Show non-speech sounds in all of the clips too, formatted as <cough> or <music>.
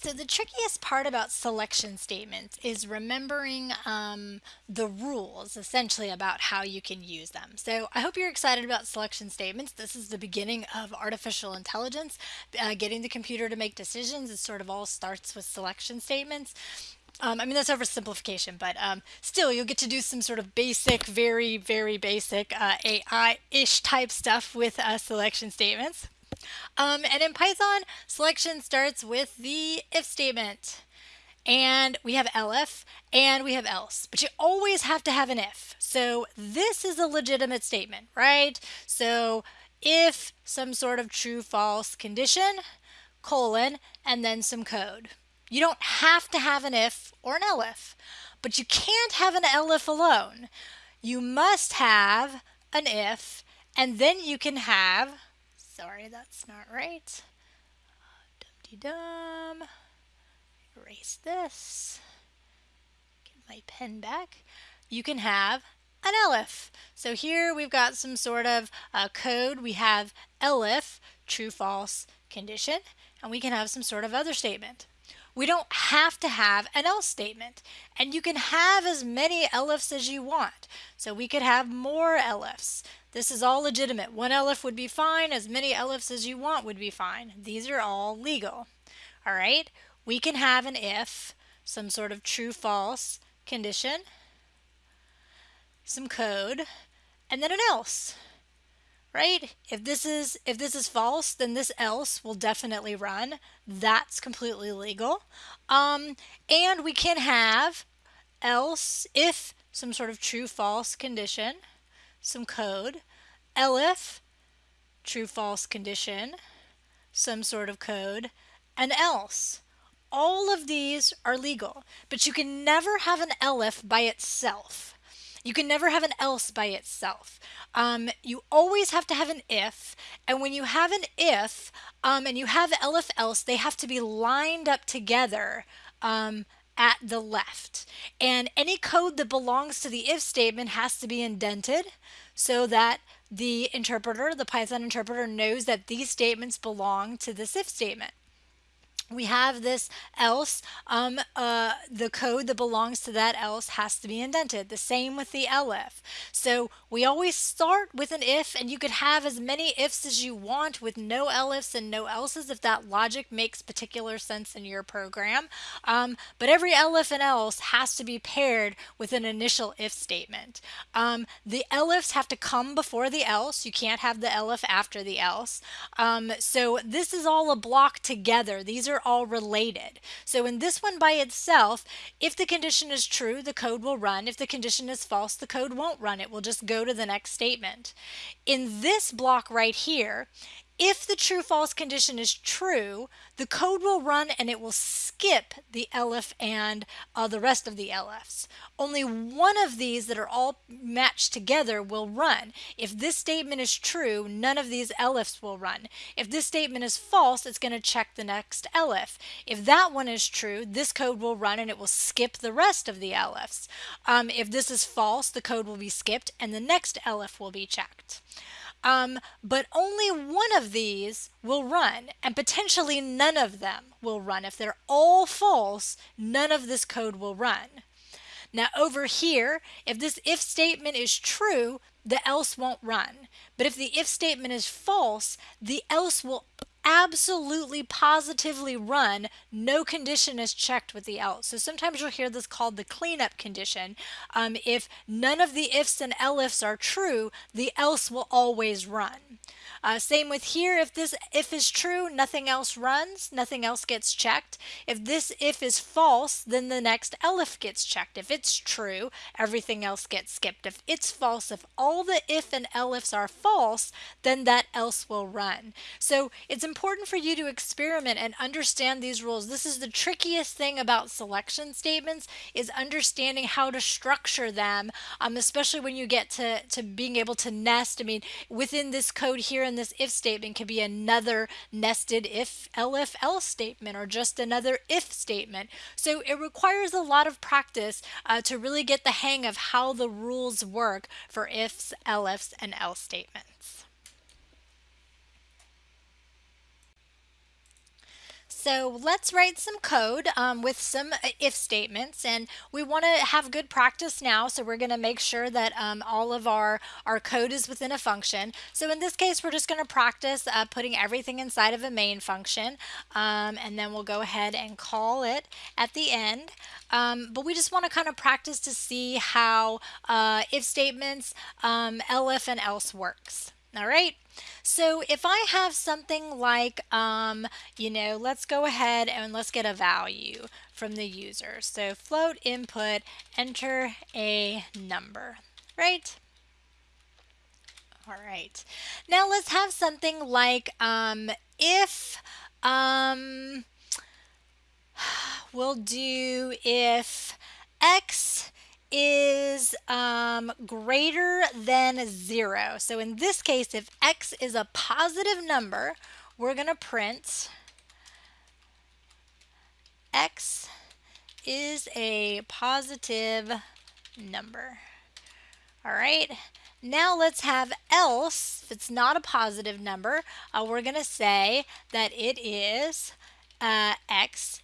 So the trickiest part about selection statements is remembering um, the rules essentially about how you can use them. So I hope you're excited about selection statements. This is the beginning of artificial intelligence, uh, getting the computer to make decisions. It sort of all starts with selection statements. Um, I mean, that's oversimplification, but um, still, you'll get to do some sort of basic, very, very basic uh, AI-ish type stuff with uh, selection statements. Um, and in Python, selection starts with the if statement. And we have elif and we have else, but you always have to have an if. So this is a legitimate statement, right? So if some sort of true false condition, colon, and then some code. You don't have to have an if or an elif, but you can't have an elif alone. You must have an if, and then you can have Sorry, that's not right. Dum-de-dum. Erase this. Get my pen back. You can have an elif. So here we've got some sort of uh, code. We have elif, true, false condition, and we can have some sort of other statement. We don't have to have an else statement, and you can have as many elifs as you want. So we could have more elifs. This is all legitimate. One elif would be fine. As many elifs as you want would be fine. These are all legal. All right. We can have an if, some sort of true false condition, some code, and then an else. Right? If this is if this is false, then this else will definitely run. That's completely legal. Um, and we can have else if some sort of true false condition some code, elif, true false condition, some sort of code, and else. All of these are legal, but you can never have an elif by itself. You can never have an else by itself. Um, you always have to have an if, and when you have an if um, and you have elif else, they have to be lined up together um, at the left. And any code that belongs to the if statement has to be indented so that the interpreter, the Python interpreter, knows that these statements belong to this if statement we have this else, um, uh, the code that belongs to that else has to be indented. The same with the elif. So we always start with an if and you could have as many ifs as you want with no elifs and no elses if that logic makes particular sense in your program. Um, but every elif and else has to be paired with an initial if statement. Um, the elifs have to come before the else. You can't have the elif after the else. Um, so this is all a block together. These are are all related. So in this one by itself, if the condition is true, the code will run. If the condition is false, the code won't run. It will just go to the next statement. In this block right here, if the true false condition is true, the code will run and it will skip the elif and uh, the rest of the elifs. Only one of these that are all matched together will run. If this statement is true, none of these elifs will run. If this statement is false, it's going to check the next elif. If that one is true, this code will run and it will skip the rest of the elifs. Um, if this is false, the code will be skipped and the next elif will be checked. Um, but only one of these will run, and potentially none of them will run. If they're all false, none of this code will run. Now over here, if this if statement is true, the else won't run. But if the if statement is false, the else will absolutely positively run, no condition is checked with the else. So sometimes you'll hear this called the cleanup condition. Um, if none of the ifs and elifs are true, the else will always run. Uh, same with here, if this if is true, nothing else runs, nothing else gets checked. If this if is false, then the next elif gets checked. If it's true, everything else gets skipped. If it's false, if all the if and elifs are false, then that else will run. So it's important for you to experiment and understand these rules. This is the trickiest thing about selection statements is understanding how to structure them, um, especially when you get to, to being able to nest. I mean, within this code here in this if statement can be another nested if elif else statement or just another if statement. So it requires a lot of practice uh, to really get the hang of how the rules work for ifs, elifs, and else statements. So let's write some code um, with some uh, if statements and we want to have good practice now so we're going to make sure that um, all of our, our code is within a function. So in this case we're just going to practice uh, putting everything inside of a main function um, and then we'll go ahead and call it at the end. Um, but we just want to kind of practice to see how uh, if statements, um, elif and else works. All right. So if I have something like, um, you know, let's go ahead and let's get a value from the user. So float input, enter a number, right? All right. Now let's have something like um, if, um, <sighs> we'll do if um, greater than 0. So in this case, if x is a positive number, we're going to print x is a positive number. All right. Now let's have else, if it's not a positive number, uh, we're going to say that it is uh, x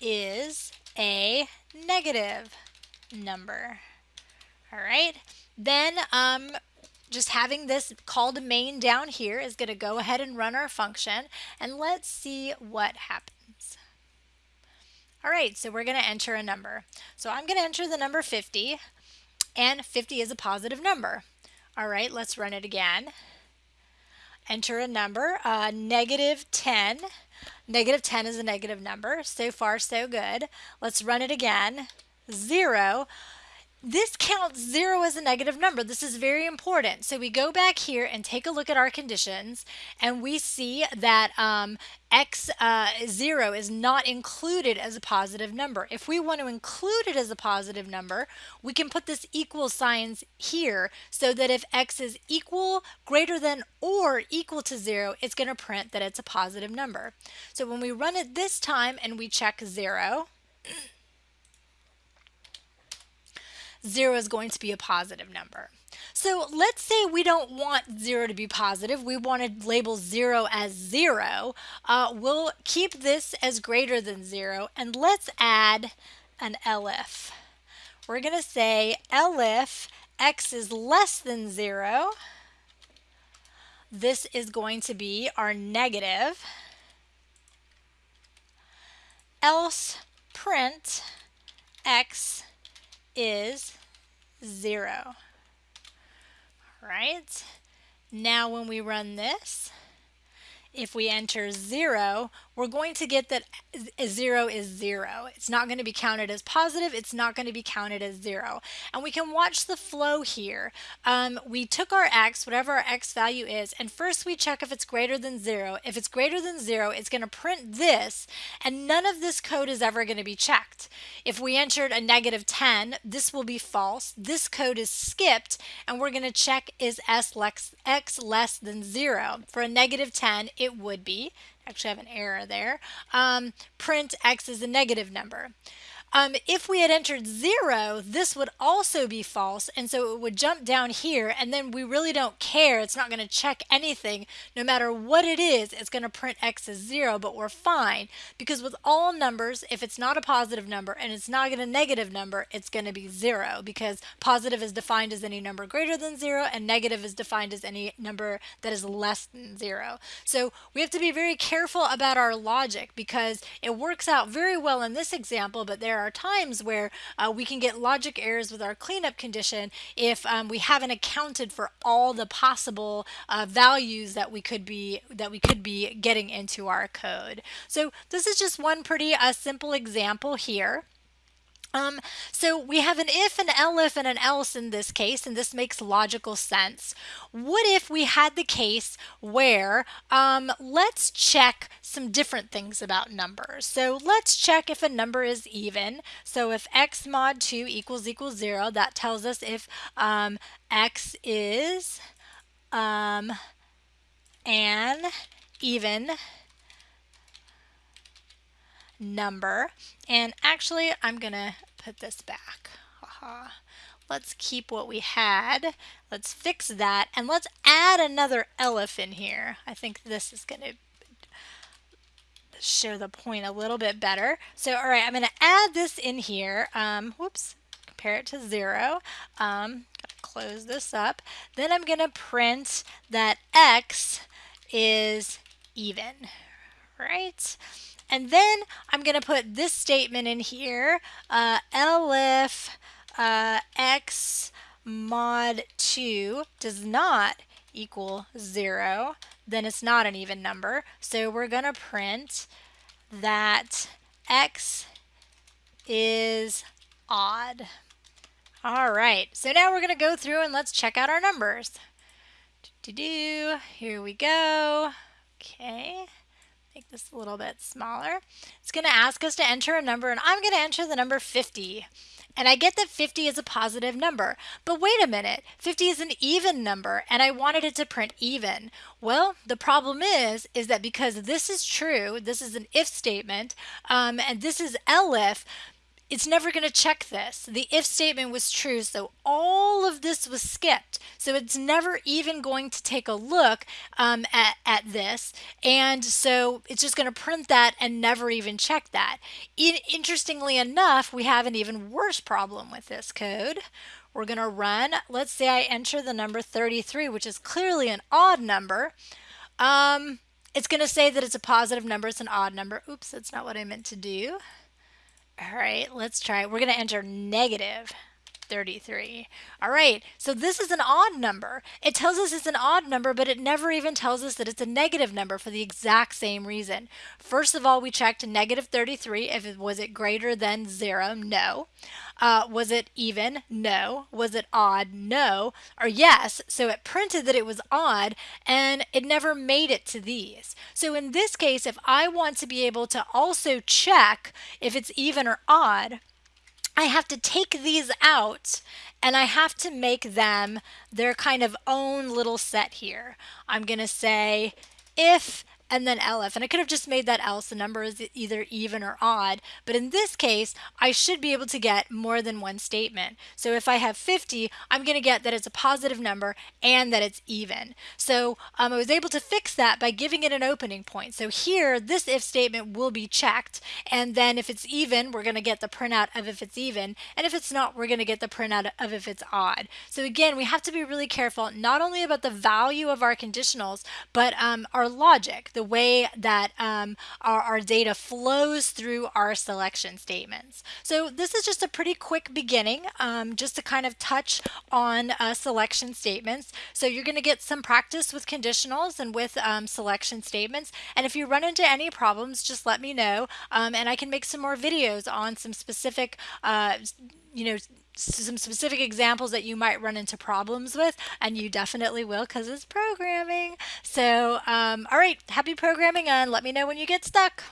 is a negative number. All right, then um, just having this called main down here is going to go ahead and run our function and let's see what happens. All right, so we're going to enter a number. So I'm going to enter the number 50 and 50 is a positive number. All right, let's run it again. Enter a number, uh, negative 10. Negative 10 is a negative number. So far, so good. Let's run it again. 0 this counts zero as a negative number. This is very important. So we go back here and take a look at our conditions and we see that um, x uh, zero is not included as a positive number. If we want to include it as a positive number, we can put this equal signs here so that if x is equal, greater than, or equal to zero, it's going to print that it's a positive number. So when we run it this time and we check zero, 0 is going to be a positive number. So let's say we don't want 0 to be positive. We want to label 0 as 0. Uh, we'll keep this as greater than 0 and let's add an elif. We're going to say elif x is less than 0. This is going to be our negative. Else print x is 0. Right? Now when we run this, if we enter 0, we're going to get that 0 is 0. It's not going to be counted as positive. It's not going to be counted as 0. And we can watch the flow here. Um, we took our x, whatever our x value is, and first we check if it's greater than 0. If it's greater than 0, it's going to print this, and none of this code is ever going to be checked. If we entered a negative 10, this will be false. This code is skipped, and we're going to check is s less, x less than 0. For a negative 10, it would be actually have an error there. Um, print x is a negative number. Um, if we had entered zero, this would also be false, and so it would jump down here, and then we really don't care. It's not going to check anything. No matter what it is, it's going to print x as zero, but we're fine, because with all numbers, if it's not a positive number and it's not a negative number, it's going to be zero, because positive is defined as any number greater than zero, and negative is defined as any number that is less than zero. So we have to be very careful about our logic, because it works out very well in this example, but there there are times where uh, we can get logic errors with our cleanup condition if um, we haven't accounted for all the possible uh, values that we could be that we could be getting into our code. So this is just one pretty uh, simple example here. Um, so we have an if, an elif, and an else in this case, and this makes logical sense. What if we had the case where, um, let's check some different things about numbers. So let's check if a number is even. So if x mod 2 equals equals 0, that tells us if um, x is um, an even number. And actually, I'm going to put this back. Aha. Let's keep what we had. Let's fix that. And let's add another elif in here. I think this is going to show the point a little bit better. So, all right, I'm going to add this in here. Um, whoops, compare it to zero. Um, close this up. Then I'm going to print that x is even, right? And then I'm going to put this statement in here, uh, uh, x mod 2 does not equal 0, then it's not an even number. So we're going to print that x is odd. All right, so now we're going to go through and let's check out our numbers. Do, do, do. Here we go. Okay, make this a little bit smaller. It's going to ask us to enter a number, and I'm going to enter the number 50. And I get that 50 is a positive number, but wait a minute, 50 is an even number and I wanted it to print even. Well, the problem is, is that because this is true, this is an if statement, um, and this is elif, it's never going to check this. The if statement was true, so all of this was skipped. So it's never even going to take a look um, at, at this. And so it's just going to print that and never even check that. In, interestingly enough, we have an even worse problem with this code. We're going to run, let's say I enter the number 33, which is clearly an odd number. Um, it's going to say that it's a positive number, it's an odd number. Oops, that's not what I meant to do. All right, let's try it. We're going to enter negative 33. All right, so this is an odd number. It tells us it's an odd number, but it never even tells us that it's a negative number for the exact same reason. First of all, we checked negative 33. If it was it greater than zero? No. Uh, was it even? No. Was it odd? No. Or yes. So it printed that it was odd and it never made it to these. So in this case, if I want to be able to also check if it's even or odd, I have to take these out and I have to make them their kind of own little set here. I'm going to say if and then elif. And I could have just made that else. The number is either even or odd. But in this case, I should be able to get more than one statement. So if I have 50, I'm going to get that it's a positive number and that it's even. So um, I was able to fix that by giving it an opening point. So here, this if statement will be checked. And then if it's even, we're going to get the printout of if it's even. And if it's not, we're going to get the printout of if it's odd. So again, we have to be really careful, not only about the value of our conditionals, but um, our logic the way that um, our, our data flows through our selection statements. So this is just a pretty quick beginning, um, just to kind of touch on uh, selection statements. So you're going to get some practice with conditionals and with um, selection statements. And if you run into any problems, just let me know, um, and I can make some more videos on some specific, uh, you know, some specific examples that you might run into problems with, and you definitely will because it's programming. So, um, all right, happy programming, and let me know when you get stuck.